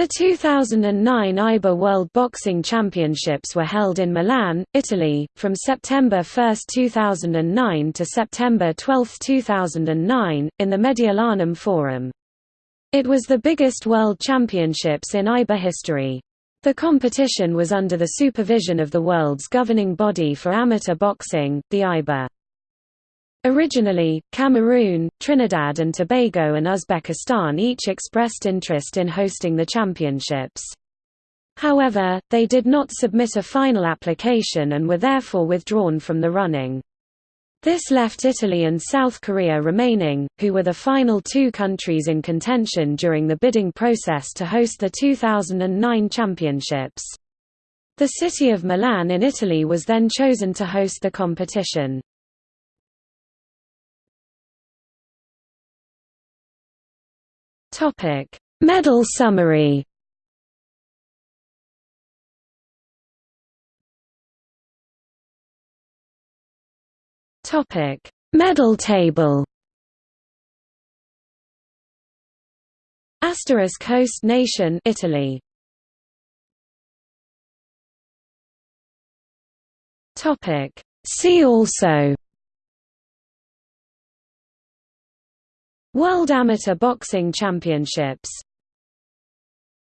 The 2009 IBA World Boxing Championships were held in Milan, Italy, from September 1, 2009 to September 12, 2009, in the Mediolanum Forum. It was the biggest world championships in IBA history. The competition was under the supervision of the world's governing body for amateur boxing, the IBA. Originally, Cameroon, Trinidad and Tobago and Uzbekistan each expressed interest in hosting the championships. However, they did not submit a final application and were therefore withdrawn from the running. This left Italy and South Korea remaining, who were the final two countries in contention during the bidding process to host the 2009 championships. The city of Milan in Italy was then chosen to host the competition. Topic: Medal summary. Topic: Medal table. Asterisk host nation Italy. Topic: See also World Amateur Boxing Championships